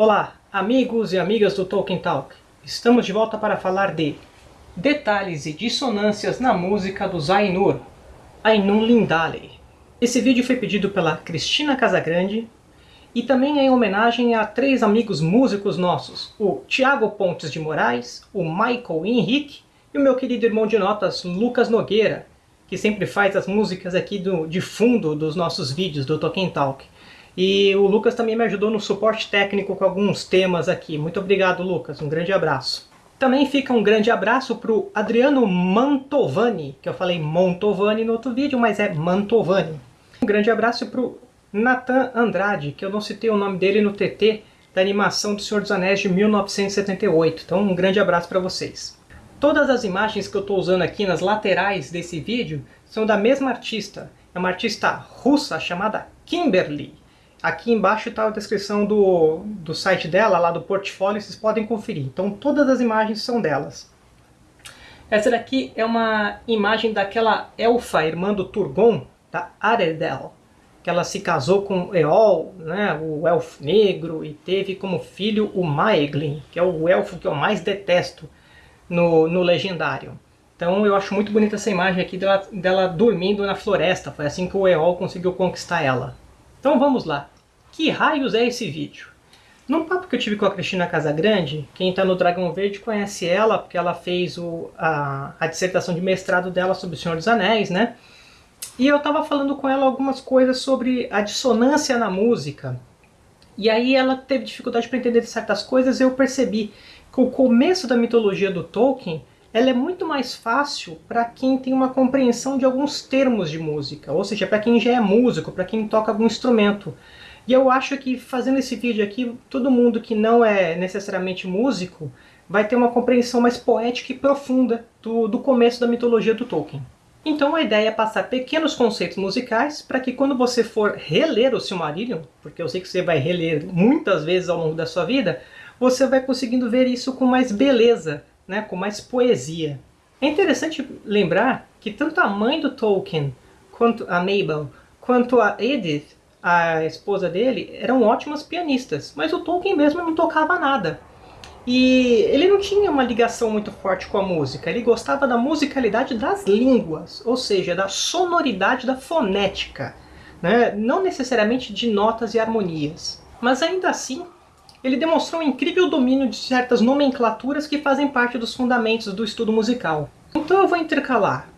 Olá, amigos e amigas do Tolkien Talk. Estamos de volta para falar de detalhes e dissonâncias na música dos Ainur, Ainun Lindale. Esse vídeo foi pedido pela Cristina Casagrande e também é em homenagem a três amigos músicos nossos, o Tiago Pontes de Moraes, o Michael Henrique e o meu querido irmão de notas Lucas Nogueira, que sempre faz as músicas aqui do, de fundo dos nossos vídeos do Tolkien Talk. E o Lucas também me ajudou no suporte técnico com alguns temas aqui. Muito obrigado, Lucas. Um grande abraço. Também fica um grande abraço para o Adriano Mantovani, que eu falei Montovani no outro vídeo, mas é Mantovani. Um grande abraço para o Nathan Andrade, que eu não citei o nome dele no TT da animação do Senhor dos Anéis de 1978. Então um grande abraço para vocês. Todas as imagens que eu estou usando aqui nas laterais desse vídeo são da mesma artista. É uma artista russa chamada Kimberly. Aqui embaixo está a descrição do, do site dela, lá do portfólio, vocês podem conferir. Então todas as imagens são delas. Essa daqui é uma imagem daquela elfa, irmã do Turgon, da Aredel, que ela se casou com Eol, né, o elfo negro, e teve como filho o Maeglin, que é o elfo que eu mais detesto no, no Legendário. Então eu acho muito bonita essa imagem aqui dela, dela dormindo na floresta, foi assim que o Eol conseguiu conquistar ela. Então vamos lá. Que raios é esse vídeo? Num papo que eu tive com a Cristina Casagrande, quem está no Dragão Verde conhece ela, porque ela fez o, a, a dissertação de mestrado dela sobre o Senhor dos Anéis, né? E eu estava falando com ela algumas coisas sobre a dissonância na música. E aí ela teve dificuldade para entender certas coisas e eu percebi que o começo da mitologia do Tolkien ela é muito mais fácil para quem tem uma compreensão de alguns termos de música, ou seja, para quem já é músico, para quem toca algum instrumento. E eu acho que fazendo esse vídeo aqui, todo mundo que não é necessariamente músico vai ter uma compreensão mais poética e profunda do, do começo da mitologia do Tolkien. Então a ideia é passar pequenos conceitos musicais para que quando você for reler o Silmarillion, porque eu sei que você vai reler muitas vezes ao longo da sua vida, você vai conseguindo ver isso com mais beleza, né, com mais poesia. É interessante lembrar que tanto a mãe do Tolkien, quanto a Mabel, quanto a Edith, a esposa dele, eram ótimas pianistas, mas o Tolkien mesmo não tocava nada. E ele não tinha uma ligação muito forte com a música, ele gostava da musicalidade das línguas, ou seja, da sonoridade da fonética, né? não necessariamente de notas e harmonias. Mas ainda assim, ele demonstrou um incrível domínio de certas nomenclaturas que fazem parte dos fundamentos do estudo musical. Então eu vou intercalar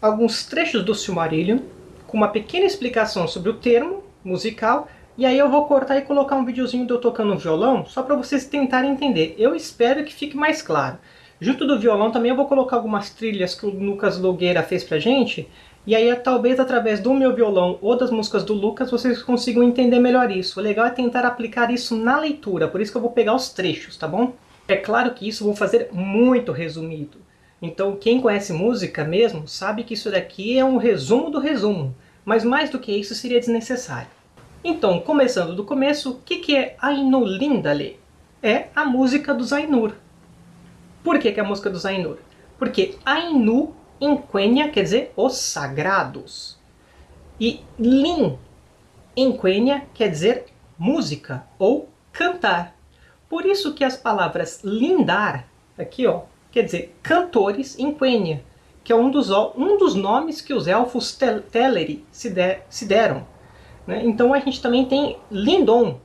alguns trechos do Silmarillion, com uma pequena explicação sobre o termo musical, e aí eu vou cortar e colocar um videozinho de eu tocando violão, só para vocês tentarem entender. Eu espero que fique mais claro. Junto do violão também eu vou colocar algumas trilhas que o Lucas Logueira fez pra gente, e aí, talvez através do meu violão ou das músicas do Lucas, vocês consigam entender melhor isso. O legal é tentar aplicar isso na leitura, por isso que eu vou pegar os trechos, tá bom? É claro que isso eu vou fazer muito resumido. Então, quem conhece música mesmo, sabe que isso daqui é um resumo do resumo. Mas mais do que isso seria desnecessário. Então, começando do começo, o que, que é Ainulindale? É a música dos Ainur. Por que, que é a música dos Ainur? Porque Ainu em Quenya quer dizer os sagrados. E Lin em Quenya quer dizer música ou cantar. Por isso que as palavras lindar, aqui ó, quer dizer cantores em Quenya, que é um dos, um dos nomes que os elfos Teleri se, de, se deram. Né? Então a gente também tem lindon.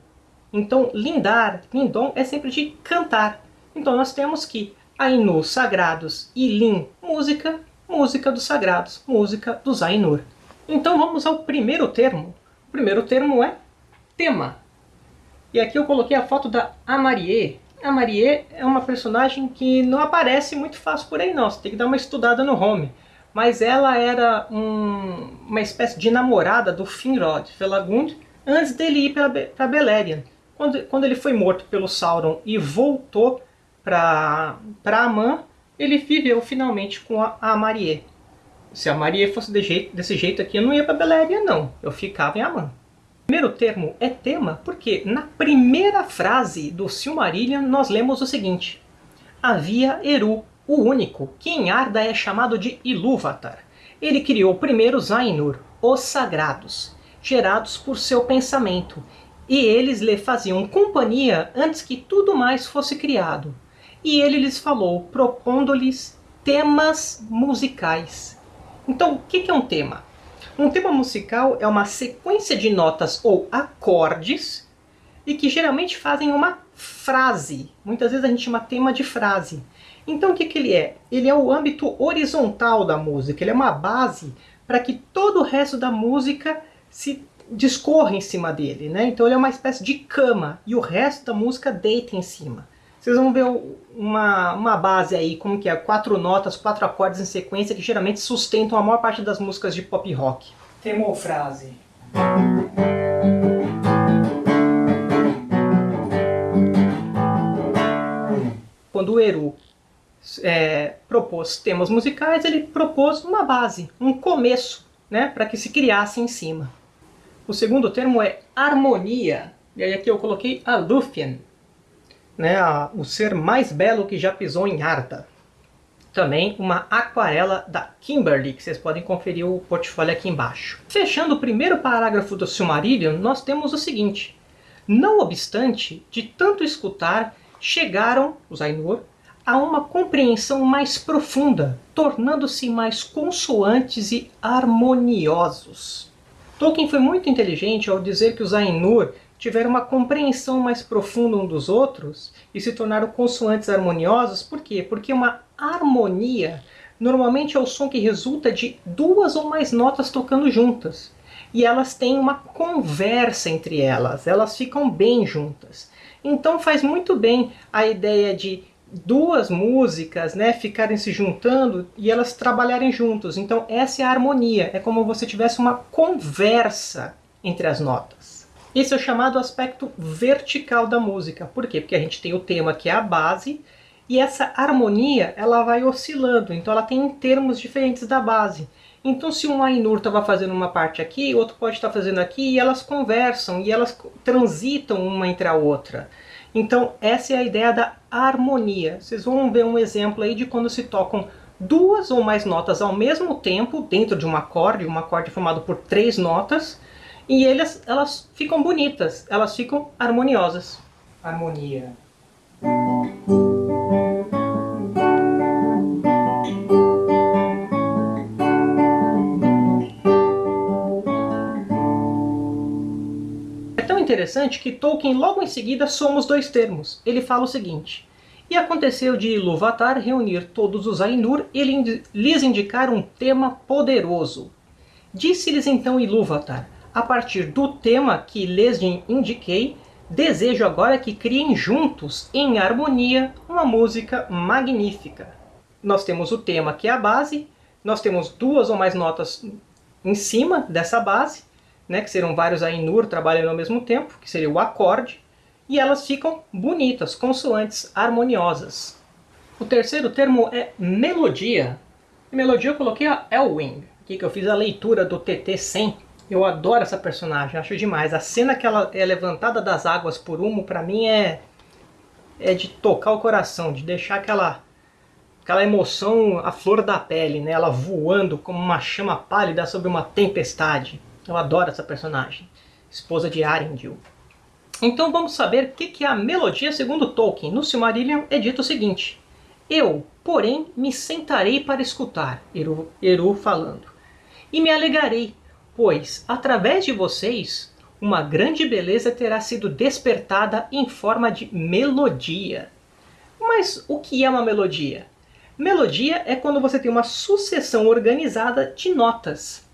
Então lindar, lindon é sempre de cantar. Então nós temos que Ainu, sagrados, e Lin, música, música dos sagrados, música dos Ainur. Então vamos ao primeiro termo. O primeiro termo é tema. E aqui eu coloquei a foto da Amarie. A Marie é uma personagem que não aparece muito fácil por aí não, você tem que dar uma estudada no home. Mas ela era um, uma espécie de namorada do Finrod Felagund antes dele ir para Beleriand. Quando, quando ele foi morto pelo Sauron e voltou para Amã, ele viveu finalmente com a, a Marie. Se a Marie fosse de jeito, desse jeito aqui, eu não ia para Beleriand, não. Eu ficava em Amã. Primeiro termo é tema porque na primeira frase do Silmarillion nós lemos o seguinte. Havia Eru, o único, que em Arda é chamado de Ilúvatar. Ele criou primeiro Ainur, os sagrados, gerados por seu pensamento, e eles lhe faziam companhia antes que tudo mais fosse criado. E ele lhes falou, propondo-lhes temas musicais. Então, o que é um tema? Um tema musical é uma sequência de notas ou acordes e que geralmente fazem uma frase. Muitas vezes a gente chama tema de frase. Então o que, que ele é? Ele é o âmbito horizontal da música, ele é uma base para que todo o resto da música se discorra em cima dele. Né? Então ele é uma espécie de cama e o resto da música deita em cima. Vocês vão ver uma, uma base aí, como que é, quatro notas, quatro acordes em sequência que geralmente sustentam a maior parte das músicas de pop rock. Tema ou frase? Quando o Eru é, propôs temas musicais, ele propôs uma base, um começo, né, para que se criasse em cima. O segundo termo é harmonia, e aí aqui eu coloquei a Lúthien, né, a, o ser mais belo que já pisou em Arda. Também uma aquarela da Kimberly, que vocês podem conferir o portfólio aqui embaixo. Fechando o primeiro parágrafo do Silmarillion, nós temos o seguinte. Não obstante, de tanto escutar, chegaram, os Ainur, a uma compreensão mais profunda, tornando-se mais consoantes e harmoniosos. Tolkien foi muito inteligente ao dizer que os Ainur tiveram uma compreensão mais profunda um dos outros e se tornaram consoantes harmoniosos. Por quê? Porque uma harmonia normalmente é o som que resulta de duas ou mais notas tocando juntas. E elas têm uma conversa entre elas, elas ficam bem juntas. Então faz muito bem a ideia de duas músicas né, ficarem se juntando e elas trabalharem juntos. Então essa é a harmonia, é como se tivesse uma conversa entre as notas. Esse é o chamado aspecto vertical da música. Por quê? Porque a gente tem o tema que é a base e essa harmonia ela vai oscilando, então ela tem termos diferentes da base. Então se um Ainur estava fazendo uma parte aqui, outro pode estar fazendo aqui, e elas conversam, e elas transitam uma entre a outra. Então essa é a ideia da harmonia. Vocês vão ver um exemplo aí de quando se tocam duas ou mais notas ao mesmo tempo, dentro de um acorde, um acorde formado por três notas, e eles, elas ficam bonitas, elas ficam harmoniosas. Harmonia. É tão interessante que Tolkien logo em seguida soma os dois termos. Ele fala o seguinte. E aconteceu de Ilúvatar reunir todos os Ainur e lhes indicar um tema poderoso. Disse-lhes então Ilúvatar, a partir do tema que lhes indiquei, desejo agora que criem juntos, em harmonia, uma música magnífica. Nós temos o tema que é a base, nós temos duas ou mais notas em cima dessa base, né, que serão vários Ainur trabalhando ao mesmo tempo, que seria o acorde, e elas ficam bonitas, consoantes harmoniosas. O terceiro termo é melodia. E melodia eu coloquei a Elwing, aqui que eu fiz a leitura do TT 100, eu adoro essa personagem, acho demais. A cena que ela é levantada das águas por Humo, pra mim, é, é de tocar o coração, de deixar aquela, aquela emoção à flor da pele, né? Ela voando como uma chama pálida sobre uma tempestade. Eu adoro essa personagem. Esposa de Arendil. Então vamos saber o que é a melodia segundo Tolkien. No Silmarillion é dito o seguinte. Eu, porém, me sentarei para escutar, Eru, Eru falando, e me alegarei, pois, através de vocês, uma grande beleza terá sido despertada em forma de melodia. Mas o que é uma melodia? Melodia é quando você tem uma sucessão organizada de notas.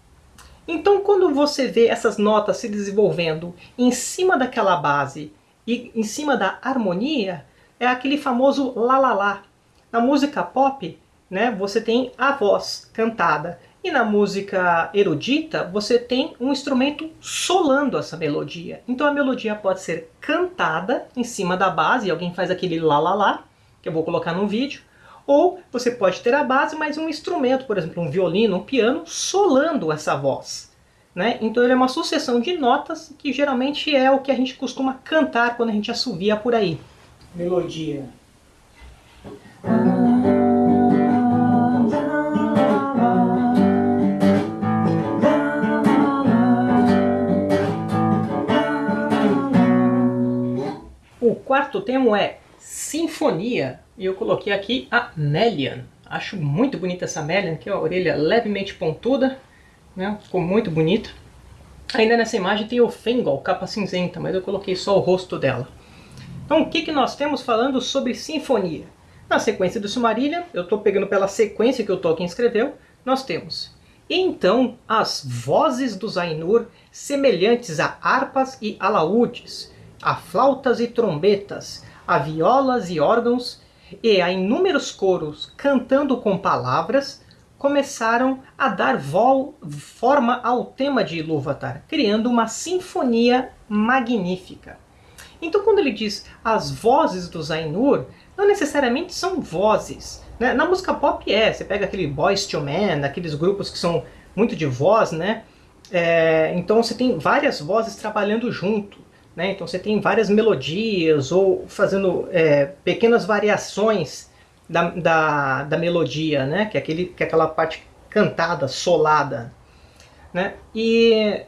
Então, quando você vê essas notas se desenvolvendo em cima daquela base e em cima da harmonia, é aquele famoso lá lá lá. Na música pop, né, você tem a voz cantada e na música erudita, você tem um instrumento solando essa melodia. Então a melodia pode ser cantada em cima da base, e alguém faz aquele lá lá lá, que eu vou colocar no vídeo. Ou você pode ter a base, mas um instrumento, por exemplo, um violino, um piano, solando essa voz. Né? Então ele é uma sucessão de notas que geralmente é o que a gente costuma cantar quando a gente assovia por aí. Melodia. Quarto tema é Sinfonia. E eu coloquei aqui a Melian. Acho muito bonita essa Melian, que é a orelha levemente pontuda. Né? Ficou muito bonita. Ainda nessa imagem tem o Fengol, capa cinzenta, mas eu coloquei só o rosto dela. Então o que, que nós temos falando sobre Sinfonia? Na sequência do Silmarillion, eu estou pegando pela sequência que o Tolkien escreveu, nós temos então as vozes dos Ainur semelhantes a harpas e alaúdes, a flautas e trombetas, a violas e órgãos, e a inúmeros coros cantando com palavras, começaram a dar forma ao tema de Ilúvatar, criando uma sinfonia magnífica. Então quando ele diz as vozes dos Ainur, não necessariamente são vozes. Né? Na música pop é, você pega aquele Boys to Men, aqueles grupos que são muito de voz, né? É, então você tem várias vozes trabalhando junto. Né? Então você tem várias melodias ou fazendo é, pequenas variações da, da, da, melodia, né? que, é aquele, que é aquela parte cantada, solada. Né? E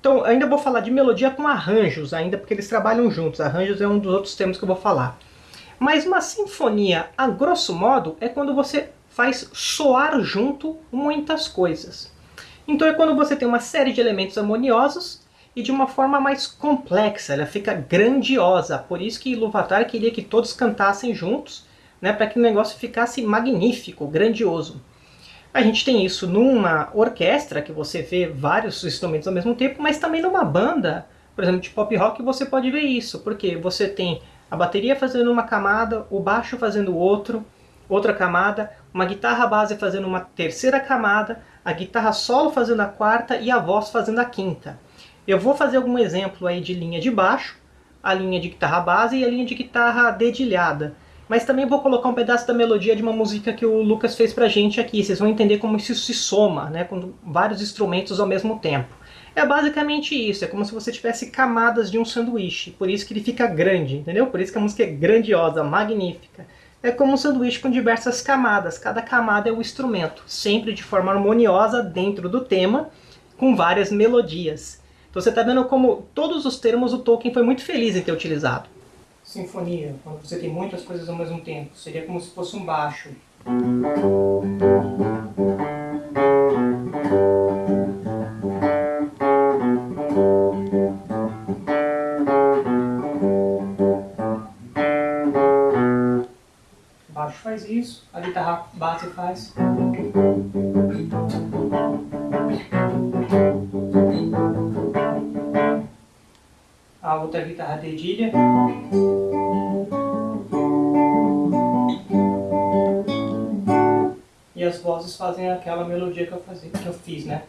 então ainda vou falar de melodia com arranjos, ainda porque eles trabalham juntos. Arranjos é um dos outros temas que eu vou falar. Mas uma sinfonia, a grosso modo, é quando você faz soar junto muitas coisas. Então é quando você tem uma série de elementos harmoniosos e de uma forma mais complexa, ela fica grandiosa. Por isso que Iluvatar queria que todos cantassem juntos, né, para que o negócio ficasse magnífico, grandioso. A gente tem isso numa orquestra, que você vê vários instrumentos ao mesmo tempo, mas também numa banda, por exemplo, de pop rock, você pode ver isso, porque você tem a bateria fazendo uma camada, o baixo fazendo outro, outra camada, uma guitarra base fazendo uma terceira camada, a guitarra solo fazendo a quarta e a voz fazendo a quinta. Eu vou fazer algum exemplo aí de linha de baixo, a linha de guitarra base e a linha de guitarra dedilhada. Mas também vou colocar um pedaço da melodia de uma música que o Lucas fez pra gente aqui. Vocês vão entender como isso se soma, né, com vários instrumentos ao mesmo tempo. É basicamente isso, é como se você tivesse camadas de um sanduíche, por isso que ele fica grande, entendeu? Por isso que a música é grandiosa, magnífica. É como um sanduíche com diversas camadas, cada camada é um instrumento, sempre de forma harmoniosa dentro do tema, com várias melodias. Então você está vendo como todos os termos o Tolkien foi muito feliz em ter utilizado. Sinfonia, quando você tem muitas coisas ao mesmo tempo, seria como se fosse um baixo. faz isso, a guitarra base faz. Outra guitarra dedilha. E as vozes fazem aquela melodia que eu, fazia, que eu fiz, né?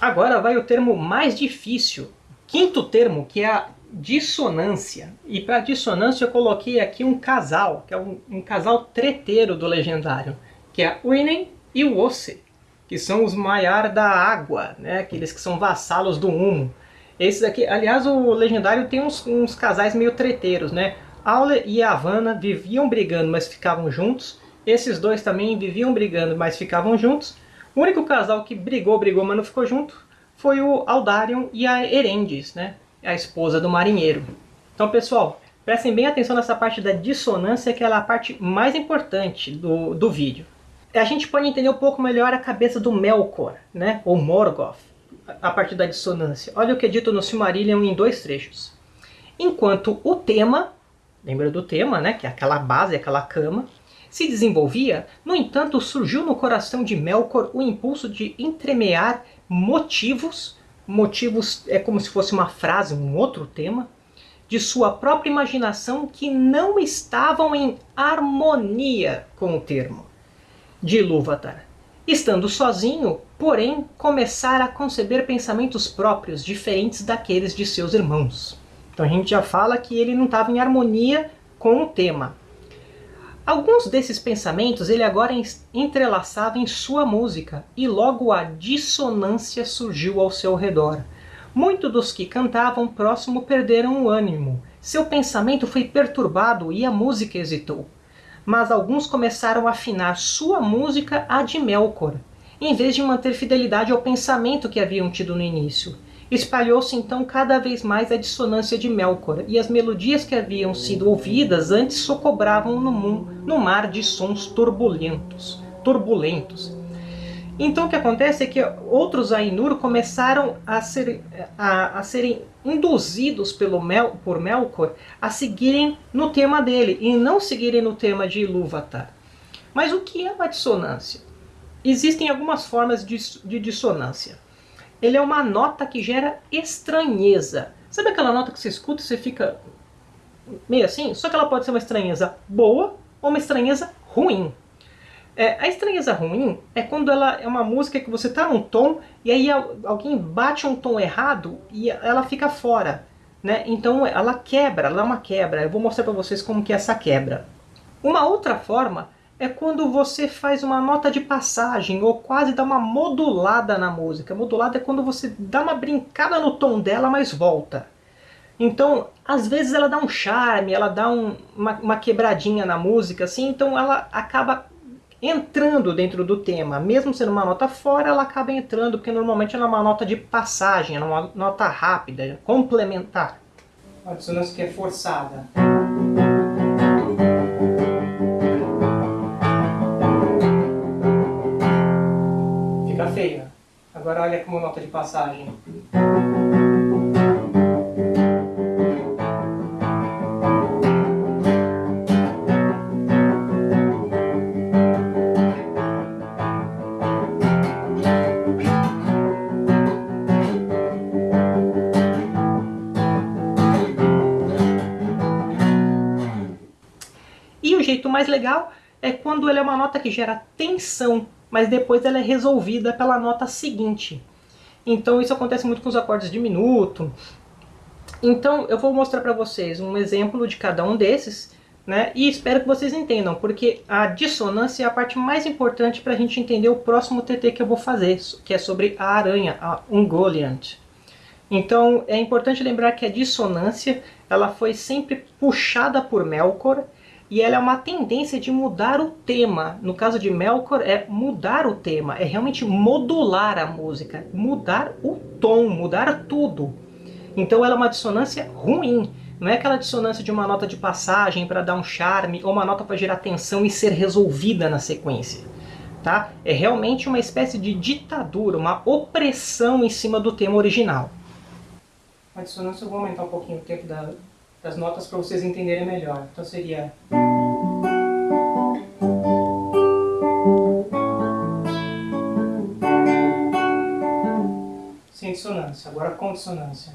Agora vai o termo mais difícil Quinto termo, que é a dissonância. E para dissonância eu coloquei aqui um casal, que é um, um casal treteiro do legendário, que é Uinen e o Osse, que são os Maiar da água, né? aqueles que são vassalos do humo. Esses aqui, aliás, o legendário tem uns, uns casais meio treteiros, né? Aule e Havana viviam brigando, mas ficavam juntos. Esses dois também viviam brigando, mas ficavam juntos. O único casal que brigou, brigou, mas não ficou junto foi o Aldarion e a Erendis, né? a esposa do marinheiro. Então, pessoal, prestem bem atenção nessa parte da dissonância, que é a parte mais importante do, do vídeo. A gente pode entender um pouco melhor a cabeça do Melkor, né? ou Morgoth, a partir da dissonância. Olha o que é dito no Silmarillion em dois trechos. Enquanto o tema, lembra do tema, né? que é aquela base, aquela cama, se desenvolvia, no entanto surgiu no coração de Melkor o impulso de entremear motivos, motivos é como se fosse uma frase, um outro tema, de sua própria imaginação que não estavam em harmonia com o termo de Ilúvatar. Estando sozinho, porém, começar a conceber pensamentos próprios diferentes daqueles de seus irmãos. Então a gente já fala que ele não estava em harmonia com o tema. Alguns desses pensamentos ele agora entrelaçava em sua música, e logo a dissonância surgiu ao seu redor. Muitos dos que cantavam próximo perderam o ânimo. Seu pensamento foi perturbado e a música hesitou. Mas alguns começaram a afinar sua música à de Melkor. em vez de manter fidelidade ao pensamento que haviam tido no início. Espalhou-se então cada vez mais a dissonância de Melkor, e as melodias que haviam sido ouvidas antes socobravam no, no mar de sons turbulentos. turbulentos. Então o que acontece é que outros Ainur começaram a, ser, a, a serem induzidos pelo Mel, por Melkor a seguirem no tema dele e não seguirem no tema de Ilúvatar. Mas o que é uma dissonância? Existem algumas formas de, de dissonância. Ele é uma nota que gera estranheza. Sabe aquela nota que você escuta e você fica meio assim? Só que ela pode ser uma estranheza boa ou uma estranheza ruim. É, a estranheza ruim é quando ela é uma música que você está num tom e aí alguém bate um tom errado e ela fica fora. Né? Então ela quebra, ela é uma quebra. Eu vou mostrar para vocês como que é essa quebra. Uma outra forma é quando você faz uma nota de passagem ou quase dá uma modulada na música. Modulada é quando você dá uma brincada no tom dela, mas volta. Então, às vezes ela dá um charme, ela dá um, uma, uma quebradinha na música, assim, então ela acaba entrando dentro do tema. Mesmo sendo uma nota fora, ela acaba entrando, porque normalmente ela é uma nota de passagem, é uma nota rápida, complementar. Uma dissonância que é forçada. Fica feia. Agora olha como nota de passagem. Mais legal é quando ele é uma nota que gera tensão, mas depois ela é resolvida pela nota seguinte. Então isso acontece muito com os acordes de minuto. Então eu vou mostrar para vocês um exemplo de cada um desses, né? E espero que vocês entendam, porque a dissonância é a parte mais importante para a gente entender o próximo TT que eu vou fazer, que é sobre a aranha, a Ungoliant. Então é importante lembrar que a dissonância ela foi sempre puxada por Melkor, e ela é uma tendência de mudar o tema. No caso de Melkor, é mudar o tema, é realmente modular a música, mudar o tom, mudar tudo. Então ela é uma dissonância ruim. Não é aquela dissonância de uma nota de passagem para dar um charme, ou uma nota para gerar tensão e ser resolvida na sequência. Tá? É realmente uma espécie de ditadura, uma opressão em cima do tema original. A dissonância, eu vou aumentar um pouquinho o tempo da, das notas para vocês entenderem melhor. Então seria... Sem dissonância, agora com dissonância.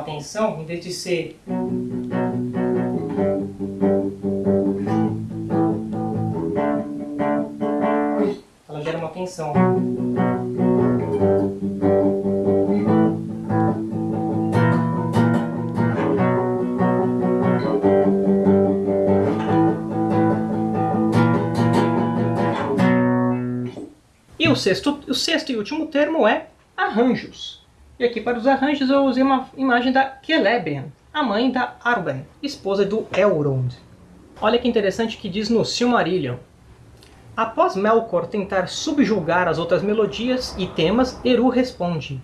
Atenção, em vez de ser ela gera uma tensão. E o sexto, o sexto e último termo é arranjos. E aqui para os arranjos eu usei uma imagem da Celebrian, a mãe da Arwen, esposa do Elrond. Olha que interessante que diz no Silmarillion. Após Melkor tentar subjugar as outras melodias e temas, Eru responde.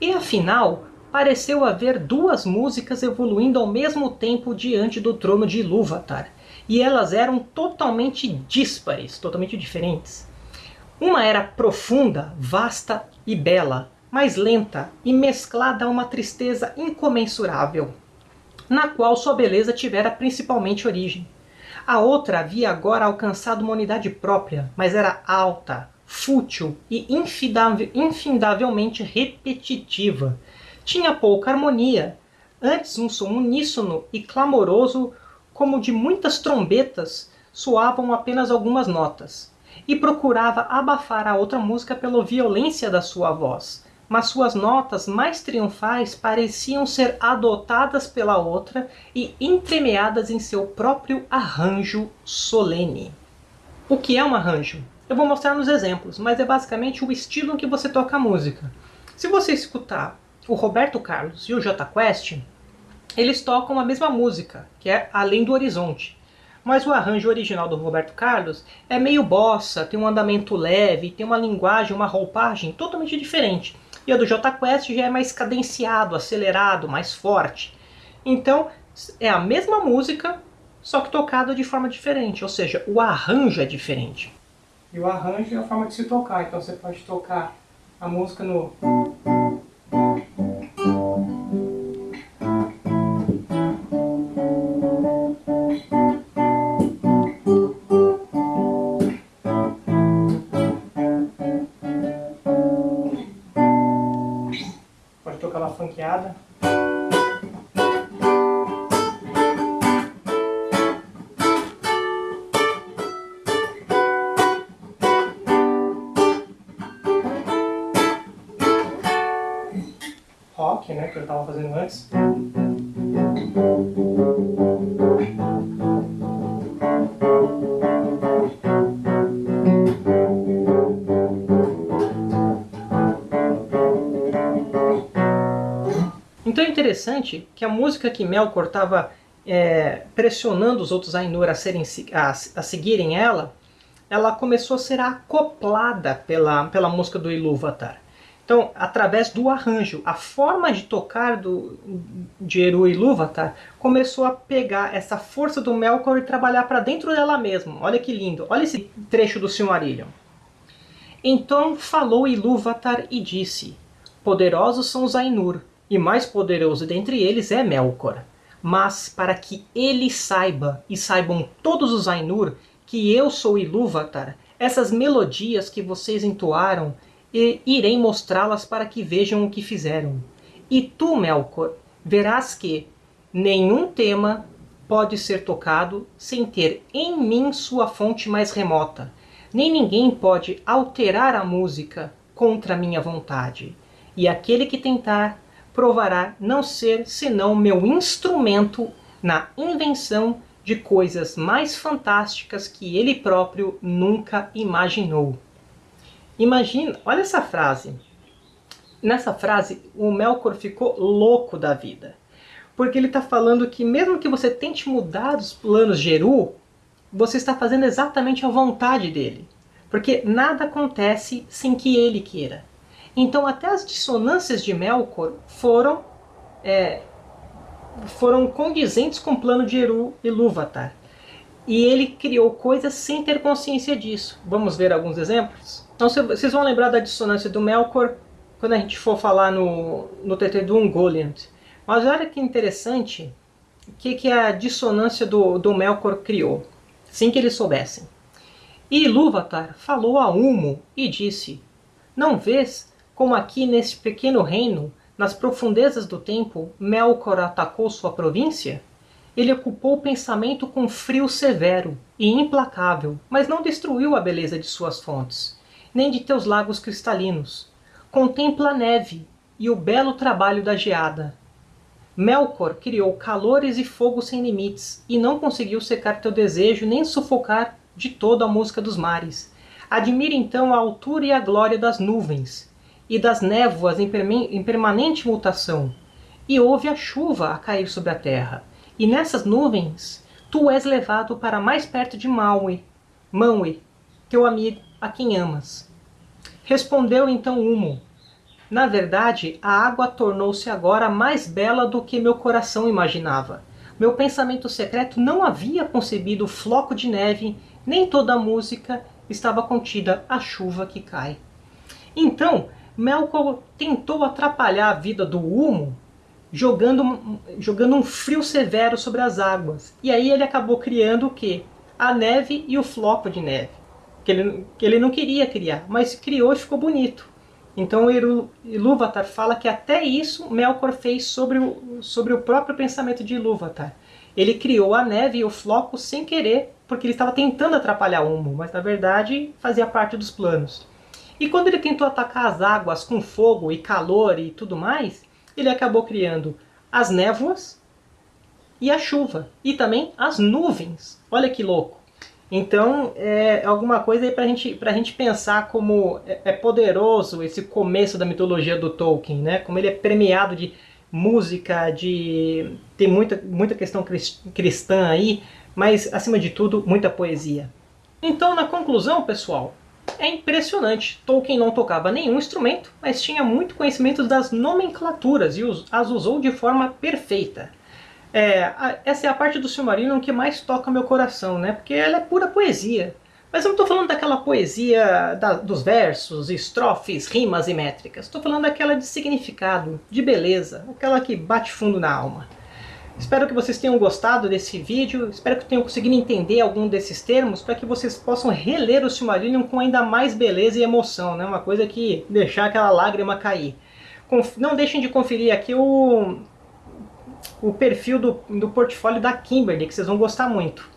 E afinal, pareceu haver duas músicas evoluindo ao mesmo tempo diante do trono de Ilúvatar, e elas eram totalmente díspares, totalmente diferentes. Uma era profunda, vasta e bela, mais lenta e mesclada a uma tristeza incomensurável, na qual sua beleza tivera principalmente origem. A outra havia agora alcançado uma unidade própria, mas era alta, fútil e infindavelmente repetitiva. Tinha pouca harmonia, antes um som uníssono e clamoroso, como de muitas trombetas, soavam apenas algumas notas, e procurava abafar a outra música pela violência da sua voz, mas suas notas mais triunfais pareciam ser adotadas pela outra e entremeadas em seu próprio arranjo solene. O que é um arranjo? Eu vou mostrar nos exemplos, mas é basicamente o estilo em que você toca a música. Se você escutar o Roberto Carlos e o J Quest, eles tocam a mesma música, que é Além do Horizonte. Mas o arranjo original do Roberto Carlos é meio bossa, tem um andamento leve, tem uma linguagem, uma roupagem totalmente diferente. E a do J Quest já é mais cadenciado, acelerado, mais forte. Então é a mesma música, só que tocada de forma diferente, ou seja, o arranjo é diferente. E o arranjo é a forma de se tocar, então você pode tocar a música no funkeada. Rock, né, que eu estava fazendo antes. Interessante que a música que Melkor estava é, pressionando os outros Ainur a, serem, a, a, seguirem ela, ela começou a ser acoplada pela, pela música do Ilúvatar. Então, através do arranjo, a forma de tocar do, de Eru Ilúvatar começou a pegar essa força do Melkor e trabalhar para dentro dela mesma. Olha que lindo, olha esse trecho do Silmarillion. Então falou Ilúvatar e disse, Poderosos são os Ainur, e mais poderoso dentre eles é Melkor. Mas para que ele saiba, e saibam todos os Ainur, que eu sou Ilúvatar, essas melodias que vocês entoaram, e irei mostrá-las para que vejam o que fizeram. E tu, Melkor, verás que nenhum tema pode ser tocado sem ter em mim sua fonte mais remota. Nem ninguém pode alterar a música contra minha vontade. E aquele que tentar provará não ser senão meu instrumento na invenção de coisas mais fantásticas que ele próprio nunca imaginou. Imagina, olha essa frase. Nessa frase, o Melkor ficou louco da vida. Porque ele está falando que mesmo que você tente mudar os planos de Eru, você está fazendo exatamente a vontade dele. Porque nada acontece sem que ele queira. Então até as dissonâncias de Melkor foram, é, foram condizentes com o plano de Eru e Lúvatar. E ele criou coisas sem ter consciência disso. Vamos ver alguns exemplos? Então vocês vão lembrar da dissonância do Melkor quando a gente for falar no, no TT do Ungoliant. Mas olha que interessante o que, que a dissonância do, do Melkor criou, sem que eles soubessem. E Ilúvatar falou a Humo e disse, Não vês como aqui neste pequeno reino, nas profundezas do tempo, Melkor atacou sua província? Ele ocupou o pensamento com frio severo e implacável, mas não destruiu a beleza de suas fontes, nem de teus lagos cristalinos. Contempla a neve e o belo trabalho da geada. Melkor criou calores e fogo sem limites, e não conseguiu secar teu desejo nem sufocar de todo a música dos mares. Admire então a altura e a glória das nuvens, e das névoas em, permanente mutação, e houve a chuva a cair sobre a terra, e nessas nuvens tu és levado para mais perto de Maui, Maui, teu amigo a quem amas. Respondeu então Humo, na verdade, a água tornou-se agora mais bela do que meu coração imaginava. Meu pensamento secreto não havia concebido o floco de neve, nem toda a música estava contida a chuva que cai. Então, Melkor tentou atrapalhar a vida do Humo jogando, jogando um frio severo sobre as águas. E aí ele acabou criando o quê? A neve e o floco de neve. Que ele, que ele não queria criar, mas criou e ficou bonito. Então Ilúvatar fala que até isso Melkor fez sobre o, sobre o próprio pensamento de Ilúvatar. Ele criou a neve e o floco sem querer, porque ele estava tentando atrapalhar o Humo, mas na verdade fazia parte dos planos. E quando ele tentou atacar as águas com fogo e calor e tudo mais, ele acabou criando as névoas e a chuva. E também as nuvens. Olha que louco. Então, é alguma coisa aí pra gente, pra gente pensar como é, é poderoso esse começo da mitologia do Tolkien, né? Como ele é premiado de música, de tem muita, muita questão cristã aí, mas acima de tudo, muita poesia. Então, na conclusão, pessoal, é impressionante. Tolkien não tocava nenhum instrumento, mas tinha muito conhecimento das nomenclaturas e as usou de forma perfeita. É, essa é a parte do Silmarillion que mais toca meu coração, né? Porque ela é pura poesia. Mas eu não estou falando daquela poesia da, dos versos, estrofes, rimas e métricas. Estou falando daquela de significado, de beleza, aquela que bate fundo na alma. Espero que vocês tenham gostado desse vídeo, espero que tenham conseguido entender algum desses termos para que vocês possam reler o Silmarillion com ainda mais beleza e emoção, né? uma coisa que deixar aquela lágrima cair. Não deixem de conferir aqui o, o perfil do, do portfólio da Kimberly, que vocês vão gostar muito.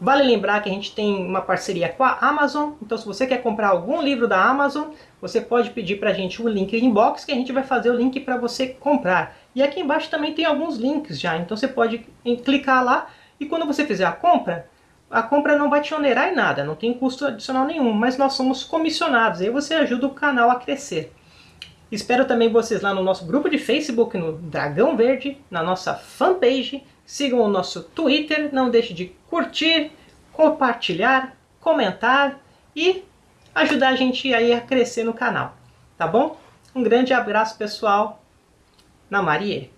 Vale lembrar que a gente tem uma parceria com a Amazon, então se você quer comprar algum livro da Amazon, você pode pedir para a gente o link inbox que a gente vai fazer o link para você comprar. E aqui embaixo também tem alguns links já, então você pode clicar lá e quando você fizer a compra, a compra não vai te onerar em nada, não tem custo adicional nenhum, mas nós somos comissionados, aí você ajuda o canal a crescer. Espero também vocês lá no nosso grupo de Facebook, no Dragão Verde, na nossa fanpage. Sigam o nosso Twitter, não deixe de curtir, compartilhar, comentar e ajudar a gente aí a crescer no canal. Tá bom? Um grande abraço pessoal, na Marie.